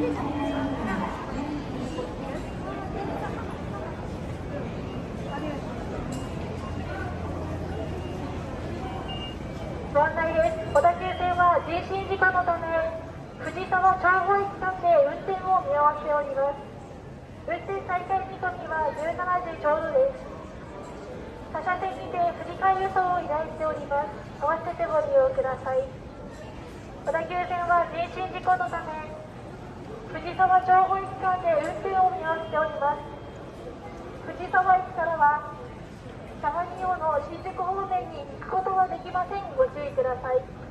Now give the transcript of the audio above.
ご案内です。小田急線は人身事故のため藤沢長保駅間で運転を見合わせております運転再開時込は17時ちょうどです。他車線にて振り替え輸送を依頼しております。合わせてご利用ください。小田急線は人身事故のため藤沢情報駅間で運転を見合わせております。藤沢駅からは相模用の新宿方面に行くことはできません。ご注意ください。